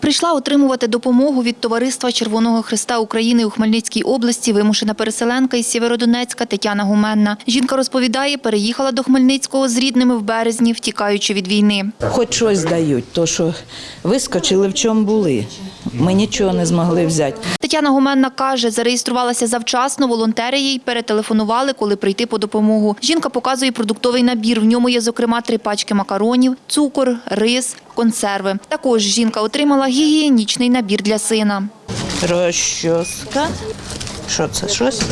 Прийшла отримувати допомогу від Товариства Червоного Христа України у Хмельницькій області вимушена переселенка із Сєвєродонецька Тетяна Гуменна. Жінка розповідає, переїхала до Хмельницького з рідними в березні, втікаючи від війни. Хоч щось дають, то що вискочили в чому були. Ми нічого не змогли взяти. Тетяна Гуменна каже, зареєструвалася завчасно, волонтери їй перетелефонували, коли прийти по допомогу. Жінка показує продуктовий набір. В ньому є, зокрема, три пачки макаронів, цукор, рис, консерви. Також жінка отримала гігієнічний набір для сина. Розчоска. Що це? Щось?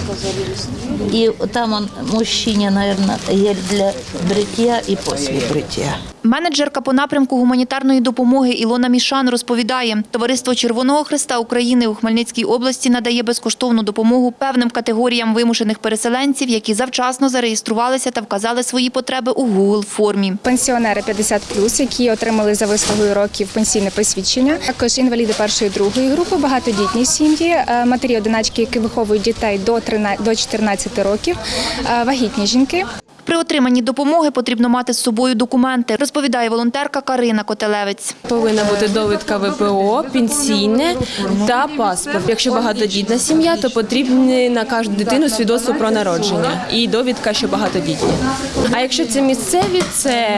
І там он, мужчині, мабуть, є для бриття і після бриття. Менеджерка по напрямку гуманітарної допомоги Ілона Мішан розповідає, Товариство Червоного Христа України у Хмельницькій області надає безкоштовну допомогу певним категоріям вимушених переселенців, які завчасно зареєструвалися та вказали свої потреби у Google формі. Пенсіонери 50+, які отримали за вислугою років пенсійне посвідчення, також інваліди першої другої групи, багатодітні сім'ї, е, матері одиначки, які виховують дітей до 13 до 14 років, е, вагітні жінки. При отриманні допомоги потрібно мати з собою документи, розповідає волонтерка Карина Котелевець. Повинна бути довідка ВПО, пенсійне та паспорт. Якщо багатодітна сім'я, то потрібне на кожну дитину свідоцтво про народження і довідка, що багатодітні. А якщо це місцеві, це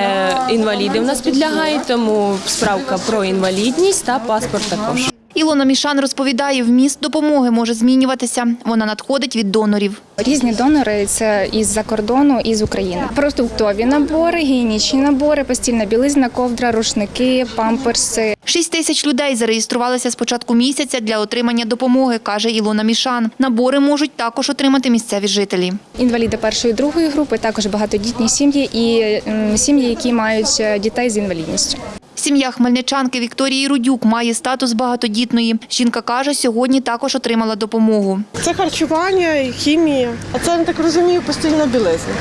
інваліди в нас підлягають, тому справка про інвалідність та паспорт також. Ілона Мішан розповідає, вміст допомоги може змінюватися. Вона надходить від донорів. Різні донори це із-за кордону і з України. Продуктові набори, гігієнічні набори, постільна білизна, ковдра, рушники, памперси. Шість тисяч людей зареєструвалися з початку місяця для отримання допомоги, каже Ілона Мішан. Набори можуть також отримати місцеві жителі. Інваліди першої другої групи, також багатодітні сім'ї і сім'ї, які мають е, дітей з інвалідністю. Сім'я хмельничанки Вікторії Рудюк має статус багатодітної. Жінка каже, сьогодні також отримала допомогу. Це харчування, і хімія. А це, я так розумію, постільна білизна.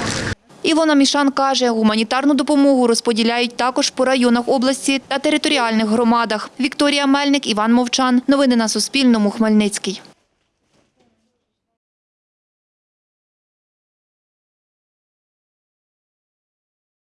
Ілона Мішан каже, гуманітарну допомогу розподіляють також по районах області та територіальних громадах. Вікторія Мельник, Іван Мовчан. Новини на Суспільному. Хмельницький.